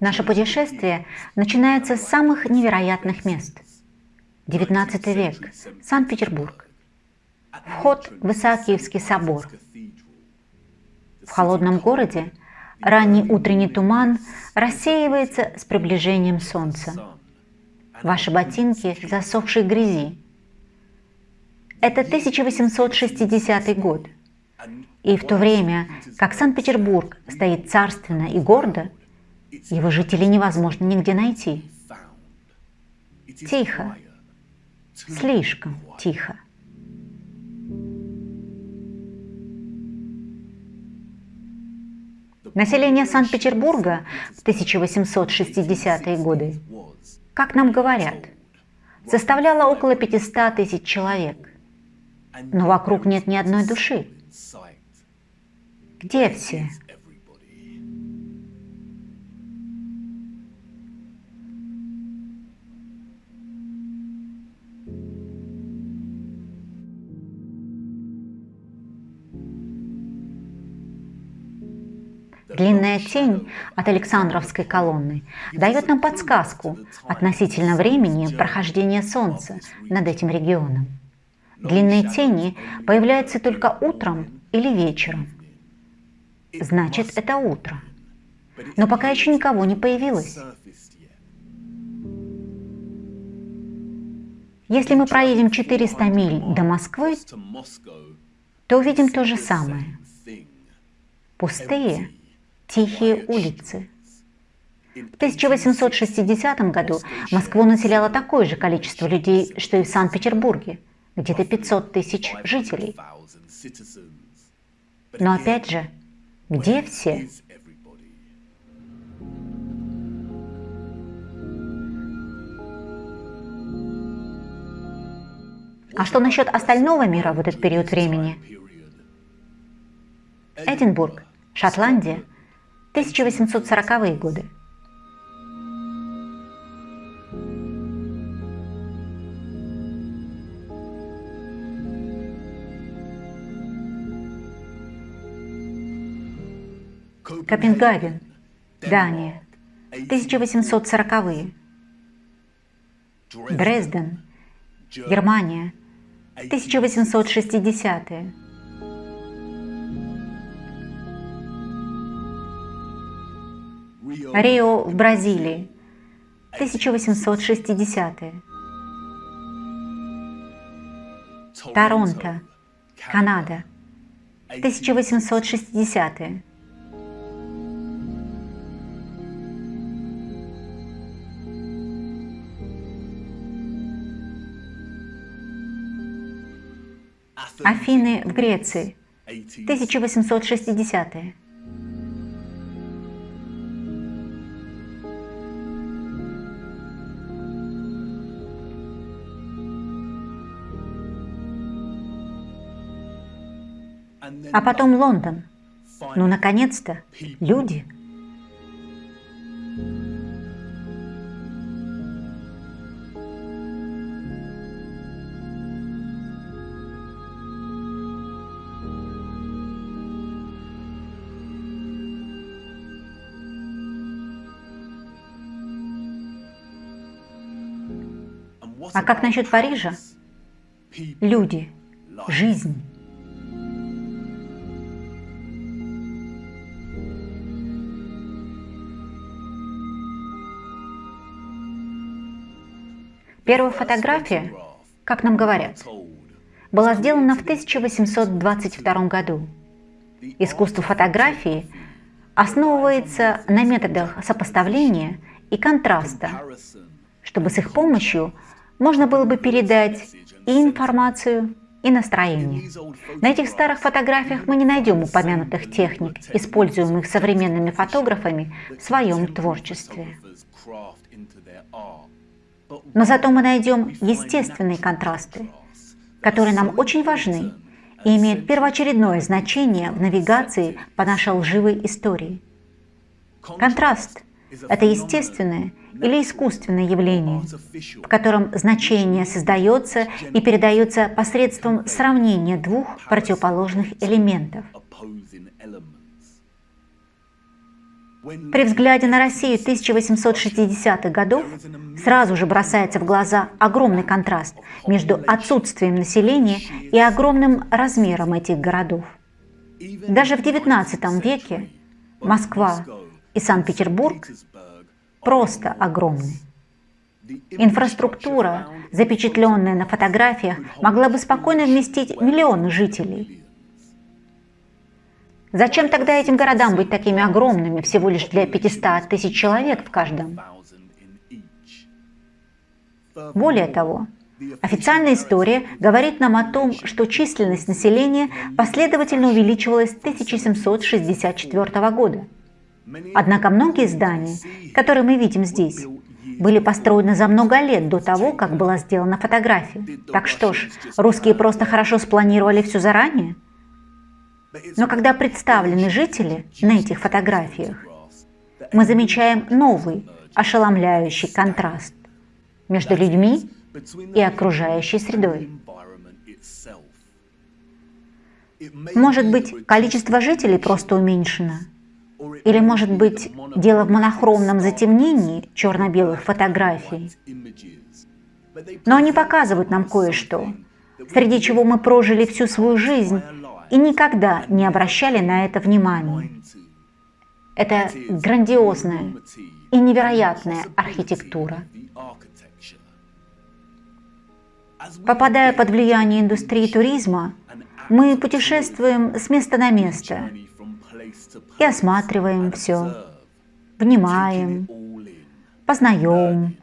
Наше путешествие начинается с самых невероятных мест. XIX век, Санкт-Петербург. Вход в Исаакиевский собор. В холодном городе ранний утренний туман рассеивается с приближением солнца. Ваши ботинки в засохшей грязи. Это 1860 год. И в то время, как Санкт-Петербург стоит царственно и гордо, его жителей невозможно нигде найти. Тихо. Слишком тихо. Население Санкт-Петербурга в 1860-е годы, как нам говорят, составляло около 500 тысяч человек. Но вокруг нет ни одной души. Где все? Длинная тень от Александровской колонны дает нам подсказку относительно времени прохождения Солнца над этим регионом. Длинные тени появляются только утром или вечером. Значит, это утро. Но пока еще никого не появилось. Если мы проедем 400 миль до Москвы, то увидим то же самое. Пустые тихие улицы. В 1860 году Москву населяло такое же количество людей, что и в Санкт-Петербурге, где-то 500 тысяч жителей. Но опять же, где все? А что насчет остального мира в этот период времени? Эдинбург, Шотландия – 1840-е годы. Копенгаген, Дания, 1840-е. Дрезден, Германия, 1860-е. Рио в Бразилии, 1860-е. Торонто, Канада, 1860-е. Афины в Греции, 1860-е. А потом Лондон. Ну, наконец-то, люди. А как насчет Парижа? Люди, жизнь. Первая фотография, как нам говорят, была сделана в 1822 году. Искусство фотографии основывается на методах сопоставления и контраста, чтобы с их помощью можно было бы передать и информацию, и настроение. На этих старых фотографиях мы не найдем упомянутых техник, используемых современными фотографами в своем творчестве. Но зато мы найдем естественные контрасты, которые нам очень важны и имеют первоочередное значение в навигации по нашей лживой истории. Контраст – это естественное или искусственное явление, в котором значение создается и передается посредством сравнения двух противоположных элементов. При взгляде на Россию 1860-х годов сразу же бросается в глаза огромный контраст между отсутствием населения и огромным размером этих городов. Даже в XIX веке Москва и Санкт-Петербург просто огромны. Инфраструктура, запечатленная на фотографиях, могла бы спокойно вместить миллионы жителей. Зачем тогда этим городам быть такими огромными, всего лишь для 500 тысяч человек в каждом? Более того, официальная история говорит нам о том, что численность населения последовательно увеличивалась с 1764 года. Однако многие здания, которые мы видим здесь, были построены за много лет до того, как была сделана фотография. Так что ж, русские просто хорошо спланировали все заранее? Но когда представлены жители на этих фотографиях, мы замечаем новый, ошеломляющий контраст между людьми и окружающей средой. Может быть, количество жителей просто уменьшено – или, может быть, дело в монохромном затемнении черно-белых фотографий? Но они показывают нам кое-что, среди чего мы прожили всю свою жизнь и никогда не обращали на это внимания. Это грандиозная и невероятная архитектура. Попадая под влияние индустрии туризма, мы путешествуем с места на место – и осматриваем все, внимаем, познаем,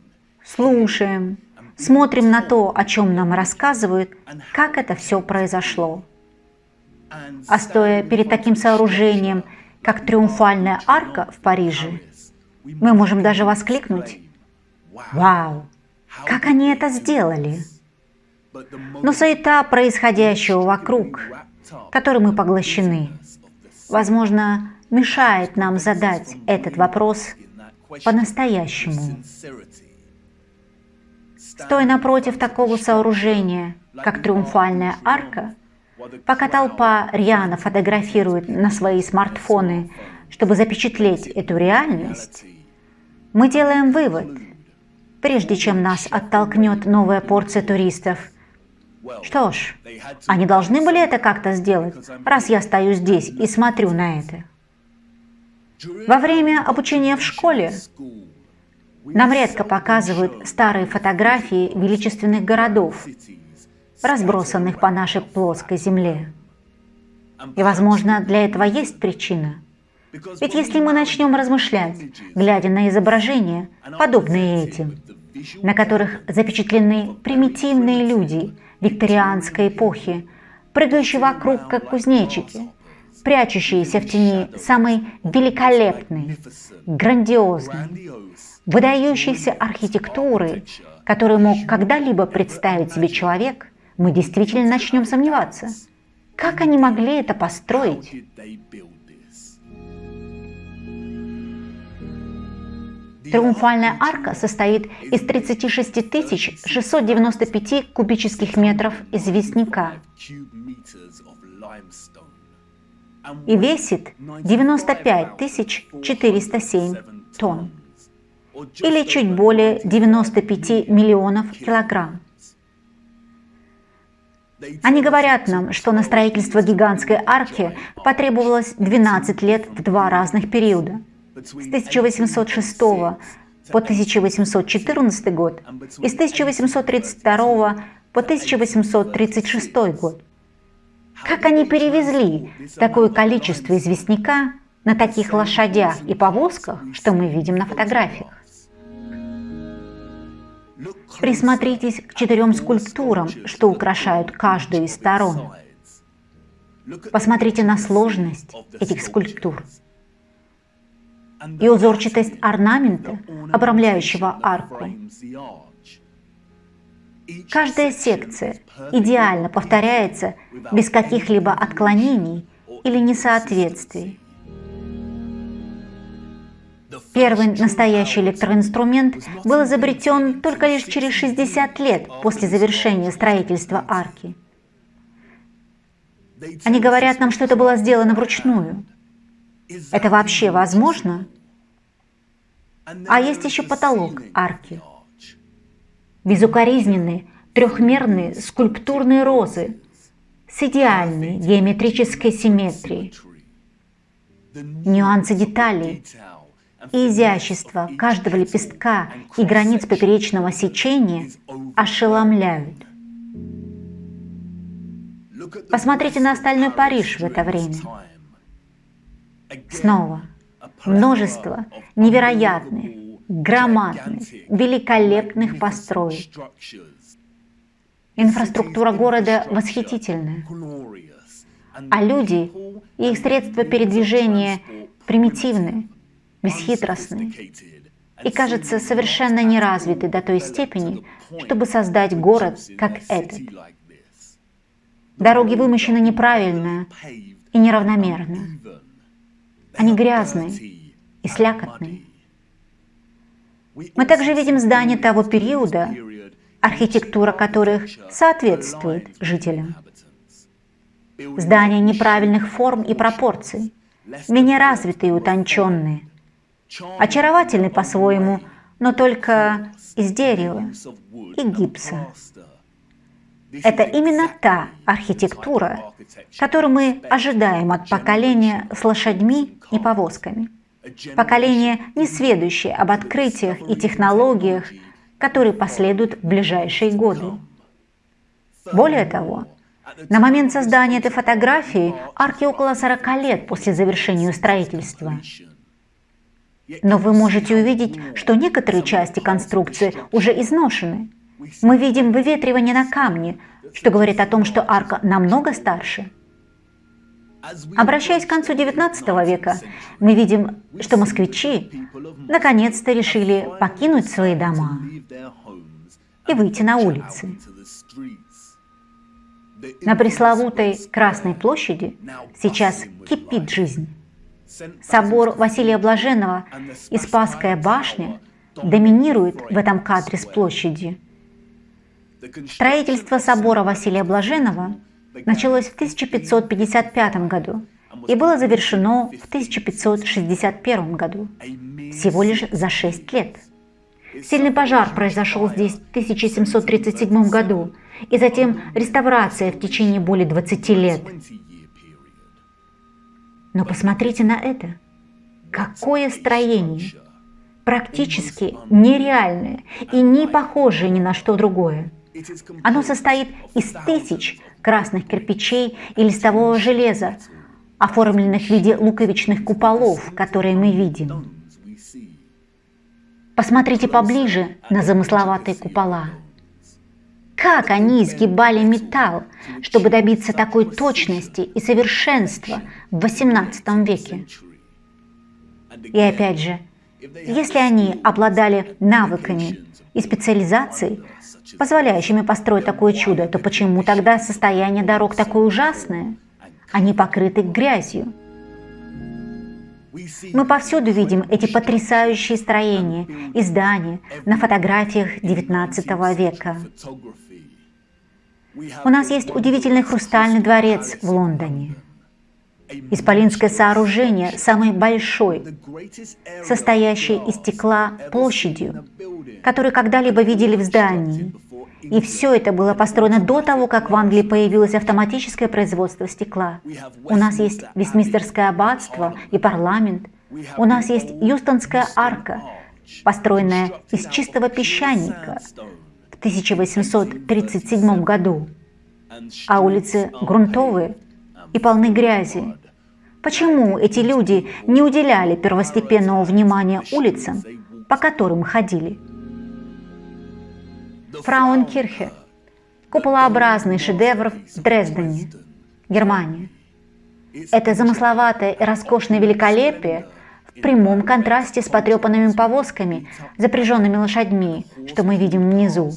слушаем, смотрим на то, о чем нам рассказывают, как это все произошло. А стоя перед таким сооружением, как Триумфальная арка в Париже, мы можем даже воскликнуть «Вау! Как они это сделали!» Но суета происходящего вокруг, которой мы поглощены, возможно, мешает нам задать этот вопрос по-настоящему. Стоя напротив такого сооружения, как Триумфальная арка, пока толпа рьяно фотографирует на свои смартфоны, чтобы запечатлеть эту реальность, мы делаем вывод, прежде чем нас оттолкнет новая порция туристов – что ж, они должны были это как-то сделать, раз я стою здесь и смотрю на это. Во время обучения в школе нам редко показывают старые фотографии величественных городов, разбросанных по нашей плоской земле. И, возможно, для этого есть причина. Ведь если мы начнем размышлять, глядя на изображения, подобные этим, на которых запечатлены примитивные люди – викторианской эпохи, прыгающие вокруг, как кузнечики, прячущиеся в тени самой великолепной, грандиозной, выдающейся архитектуры, которую мог когда-либо представить себе человек, мы действительно начнем сомневаться. Как они могли это построить? Триумфальная арка состоит из 36 695 кубических метров известняка и весит 95 407 тонн или чуть более 95 миллионов килограмм. Они говорят нам, что на строительство гигантской арки потребовалось 12 лет в два разных периода – с 1806 по 1814 год и с 1832 по 1836 год. Как они перевезли такое количество известняка на таких лошадях и повозках, что мы видим на фотографиях? Присмотритесь к четырем скульптурам, что украшают каждую из сторон. Посмотрите на сложность этих скульптур и узорчатость орнамента, обрамляющего арку. Каждая секция идеально повторяется без каких-либо отклонений или несоответствий. Первый настоящий электроинструмент был изобретен только лишь через 60 лет после завершения строительства арки. Они говорят нам, что это было сделано вручную. Это вообще возможно? А есть еще потолок арки. Безукоризненные, трехмерные скульптурные розы с идеальной геометрической симметрией. Нюансы деталей и изящество каждого лепестка и границ поперечного сечения ошеломляют. Посмотрите на остальной Париж в это время. Снова множество невероятных, громадных, великолепных построек. Инфраструктура города восхитительная, а люди и их средства передвижения примитивны, бесхитростны и, кажется, совершенно неразвиты до той степени, чтобы создать город, как этот. Дороги вымощены неправильно и неравномерно. Они грязные и слякотные. Мы также видим здания того периода, архитектура которых соответствует жителям. Здания неправильных форм и пропорций, менее развитые и утонченные, очаровательны по-своему, но только из дерева и гипса. Это именно та архитектура, которую мы ожидаем от поколения с лошадьми и повозками. Поколение, не сведущее об открытиях и технологиях, которые последуют в ближайшие годы. Более того, на момент создания этой фотографии арке около 40 лет после завершения строительства. Но вы можете увидеть, что некоторые части конструкции уже изношены. Мы видим выветривание на камне, что говорит о том, что арка намного старше. Обращаясь к концу XIX века, мы видим, что москвичи наконец-то решили покинуть свои дома и выйти на улицы. На пресловутой Красной площади сейчас кипит жизнь. Собор Василия Блаженного и Спасская башня доминируют в этом кадре с площади. Строительство собора Василия Блаженного началось в 1555 году и было завершено в 1561 году, всего лишь за 6 лет. Сильный пожар произошел здесь в 1737 году, и затем реставрация в течение более 20 лет. Но посмотрите на это. Какое строение! Практически нереальное и не похожее ни на что другое. Оно состоит из тысяч красных кирпичей и листового железа, оформленных в виде луковичных куполов, которые мы видим. Посмотрите поближе на замысловатые купола. Как они изгибали металл, чтобы добиться такой точности и совершенства в XVIII веке? И опять же, если они обладали навыками и специализацией, позволяющими построить такое чудо, то почему тогда состояние дорог такое ужасное? Они покрыты грязью. Мы повсюду видим эти потрясающие строения и здания на фотографиях XIX века. У нас есть удивительный хрустальный дворец в Лондоне. Исполинское сооружение, самое большое, состоящее из стекла площадью, который когда-либо видели в здании. И все это было построено до того, как в Англии появилось автоматическое производство стекла. У нас есть Вестминстерское аббатство и парламент. У нас есть Юстонская арка, построенная из чистого песчаника в 1837 году. А улицы грунтовые и полны грязи. Почему эти люди не уделяли первостепенного внимания улицам, по которым ходили? Фрауенкирхе – куполообразный шедевр в Дрездене, Германия. Это замысловатое и роскошное великолепие в прямом контрасте с потрепанными повозками, запряженными лошадьми, что мы видим внизу,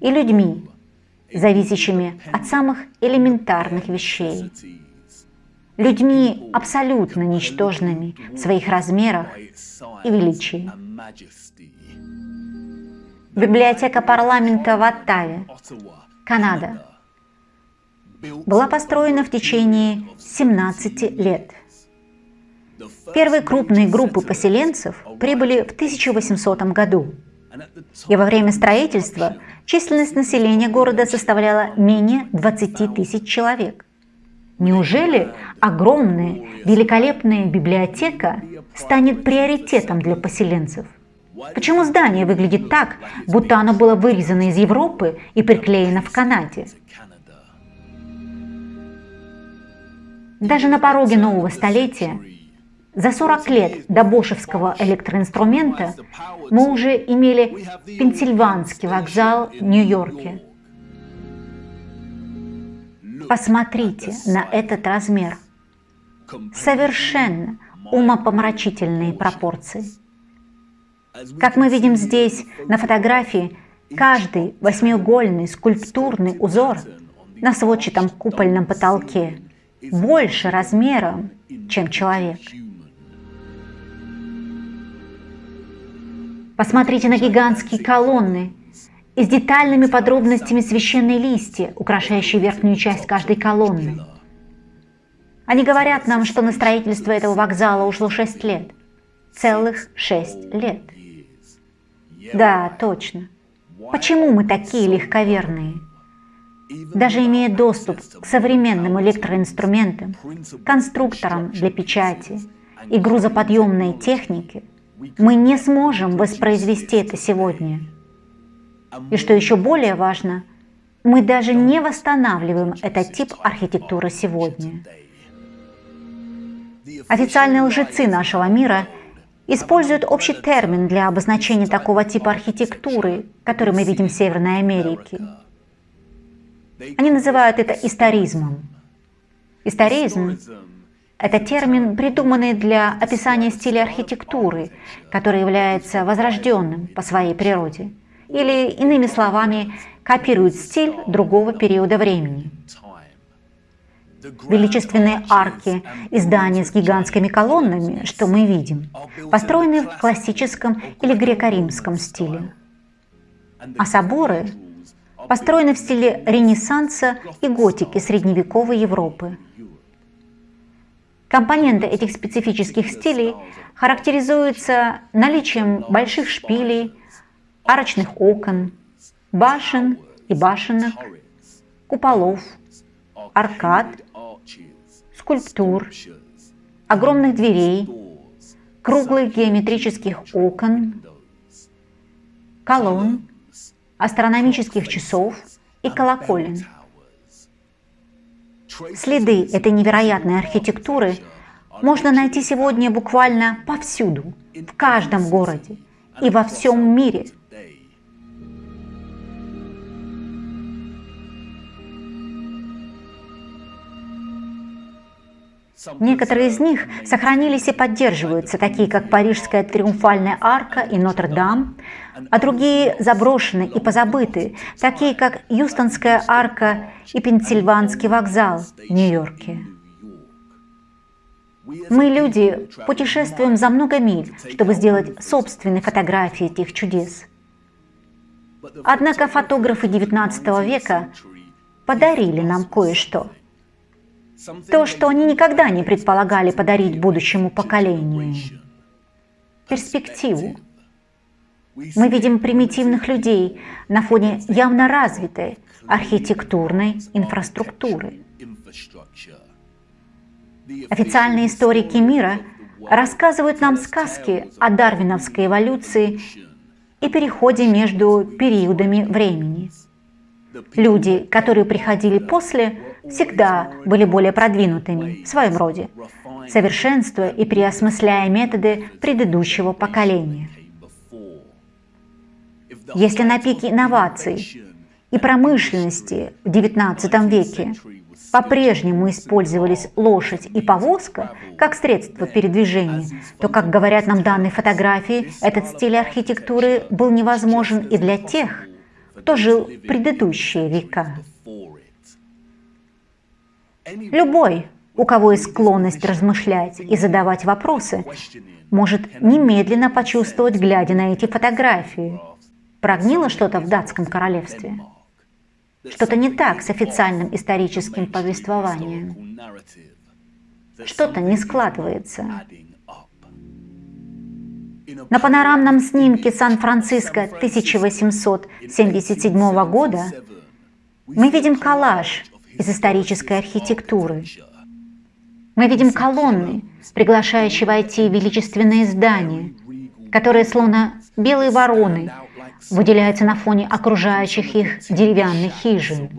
и людьми, зависящими от самых элементарных вещей. Людьми абсолютно ничтожными в своих размерах и величии. Библиотека парламента в Оттаве, Канада, была построена в течение 17 лет. Первые крупные группы поселенцев прибыли в 1800 году. И во время строительства численность населения города составляла менее 20 тысяч человек. Неужели огромная, великолепная библиотека станет приоритетом для поселенцев? Почему здание выглядит так, будто оно было вырезано из Европы и приклеено в Канаде? Даже на пороге нового столетия, за 40 лет до бошевского электроинструмента, мы уже имели Пенсильванский вокзал в Нью-Йорке, Посмотрите на этот размер. Совершенно умопомрачительные пропорции. Как мы видим здесь на фотографии, каждый восьмиугольный скульптурный узор на сводчатом купольном потолке больше размером, чем человек. Посмотрите на гигантские колонны, и с детальными подробностями священные листья, украшающие верхнюю часть каждой колонны. Они говорят нам, что на строительство этого вокзала ушло 6 лет. Целых 6 лет. Да, точно. Почему мы такие легковерные? Даже имея доступ к современным электроинструментам, конструкторам для печати и грузоподъемной технике, мы не сможем воспроизвести это сегодня – и что еще более важно, мы даже не восстанавливаем этот тип архитектуры сегодня. Официальные лжецы нашего мира используют общий термин для обозначения такого типа архитектуры, который мы видим в Северной Америке. Они называют это историзмом. Историзм – это термин, придуманный для описания стиля архитектуры, который является возрожденным по своей природе – или, иными словами, копирует стиль другого периода времени. Величественные арки и здания с гигантскими колоннами, что мы видим, построены в классическом или греко-римском стиле. А соборы построены в стиле Ренессанса и готики средневековой Европы. Компоненты этих специфических стилей характеризуются наличием больших шпилей, арочных окон, башен и башенок, куполов, аркад, скульптур, огромных дверей, круглых геометрических окон, колонн, астрономических часов и колоколен. Следы этой невероятной архитектуры можно найти сегодня буквально повсюду, в каждом городе и во всем мире – Некоторые из них сохранились и поддерживаются, такие как Парижская триумфальная арка и Нотр-Дам, а другие заброшены и позабыты, такие как Юстонская арка и Пенсильванский вокзал в Нью-Йорке. Мы, люди, путешествуем за много миль, чтобы сделать собственные фотографии этих чудес. Однако фотографы XIX века подарили нам кое-что – то, что они никогда не предполагали подарить будущему поколению. Перспективу. Мы видим примитивных людей на фоне явно развитой архитектурной инфраструктуры. Официальные историки мира рассказывают нам сказки о дарвиновской эволюции и переходе между периодами времени. Люди, которые приходили после, всегда были более продвинутыми в своем роде, совершенствуя и переосмысляя методы предыдущего поколения. Если на пике инноваций и промышленности в XIX веке по-прежнему использовались лошадь и повозка как средство передвижения, то, как говорят нам данные фотографии, этот стиль архитектуры был невозможен и для тех, кто жил в предыдущие века. Любой, у кого есть склонность размышлять и задавать вопросы, может немедленно почувствовать, глядя на эти фотографии. Прогнило что-то в датском королевстве? Что-то не так с официальным историческим повествованием. Что-то не складывается. На панорамном снимке Сан-Франциско 1877 года мы видим коллаж из исторической архитектуры. Мы видим колонны, приглашающие войти величественные здания, которые словно белые вороны выделяются на фоне окружающих их деревянных хижин.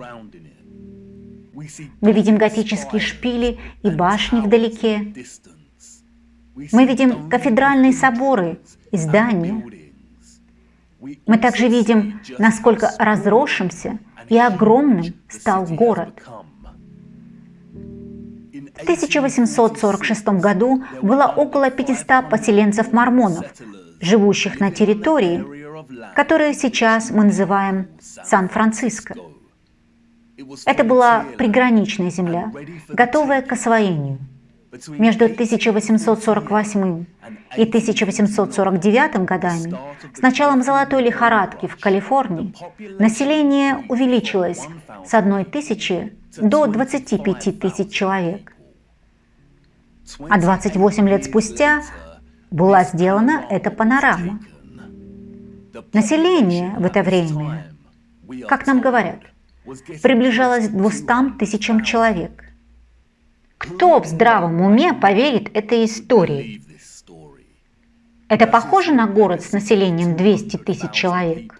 Мы видим готические шпили и башни вдалеке. Мы видим кафедральные соборы и здания. Мы также видим, насколько разросшимся и огромным стал город. В 1846 году было около 500 поселенцев-мормонов, живущих на территории, которую сейчас мы называем Сан-Франциско. Это была приграничная земля, готовая к освоению. Между 1848 и 1849 годами, с началом золотой лихорадки в Калифорнии, население увеличилось с 1 тысячи до 25 тысяч человек. А 28 лет спустя была сделана эта панорама. Население в это время, как нам говорят, приближалось к 200 тысячам человек. Кто в здравом уме поверит этой истории? Это похоже на город с населением 200 тысяч человек?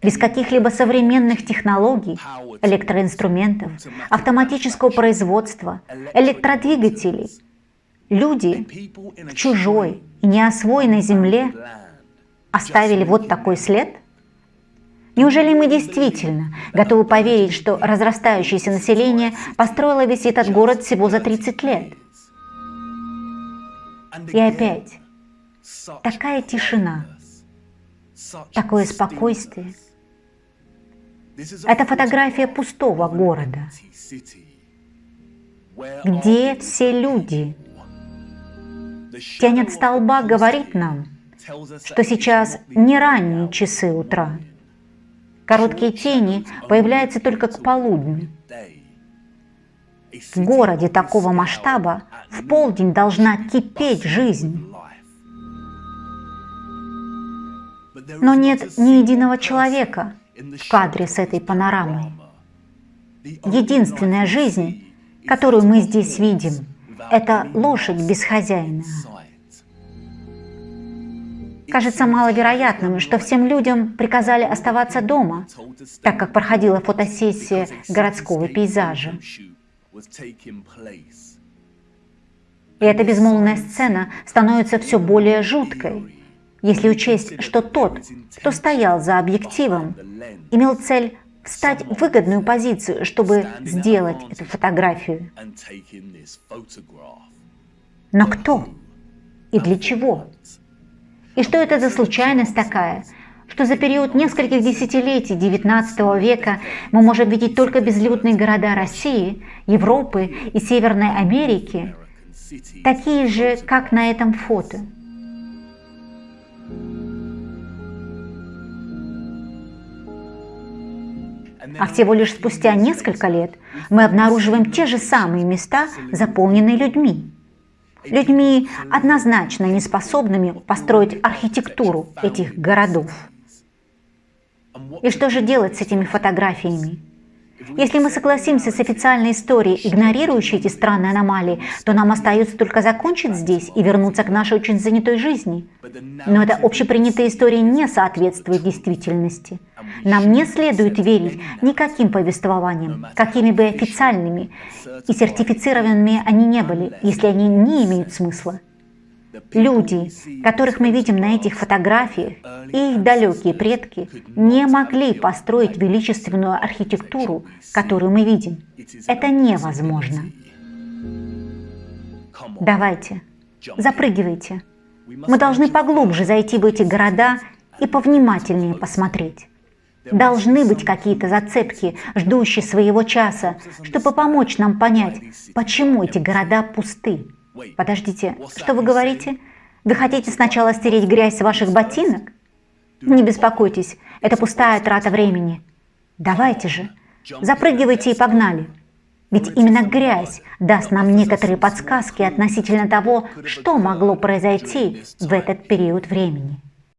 Без каких-либо современных технологий, электроинструментов, автоматического производства, электродвигателей, люди в чужой и неосвоенной земле оставили вот такой след – Неужели мы действительно готовы поверить, что разрастающееся население построило весь этот город всего за 30 лет? И опять, такая тишина, такое спокойствие. Это фотография пустого города. Где все люди? Тень от столба говорит нам, что сейчас не ранние часы утра. Короткие тени появляются только к полудню. В городе такого масштаба в полдень должна кипеть жизнь. Но нет ни единого человека в кадре с этой панорамой. Единственная жизнь, которую мы здесь видим, это лошадь без хозяина. Кажется маловероятным, что всем людям приказали оставаться дома, так как проходила фотосессия городского пейзажа. И эта безмолвная сцена становится все более жуткой, если учесть, что тот, кто стоял за объективом, имел цель встать в выгодную позицию, чтобы сделать эту фотографию. Но кто и для чего? И что это за случайность такая, что за период нескольких десятилетий XIX века мы можем видеть только безлюдные города России, Европы и Северной Америки, такие же, как на этом фото. А всего лишь спустя несколько лет мы обнаруживаем те же самые места, заполненные людьми людьми однозначно не способными построить архитектуру этих городов. И что же делать с этими фотографиями? Если мы согласимся с официальной историей, игнорирующей эти странные аномалии, то нам остается только закончить здесь и вернуться к нашей очень занятой жизни. Но эта общепринятая история не соответствует действительности. Нам не следует верить никаким повествованиям, какими бы официальными и сертифицированными они не были, если они не имеют смысла. Люди, которых мы видим на этих фотографиях, и их далекие предки не могли построить величественную архитектуру, которую мы видим. Это невозможно. Давайте, запрыгивайте. Мы должны поглубже зайти в эти города и повнимательнее посмотреть. Должны быть какие-то зацепки, ждущие своего часа, чтобы помочь нам понять, почему эти города пусты. Подождите, что вы говорите? Вы хотите сначала стереть грязь с ваших ботинок? Не беспокойтесь, это пустая трата времени. Давайте же, запрыгивайте и погнали. Ведь именно грязь даст нам некоторые подсказки относительно того, что могло произойти в этот период времени.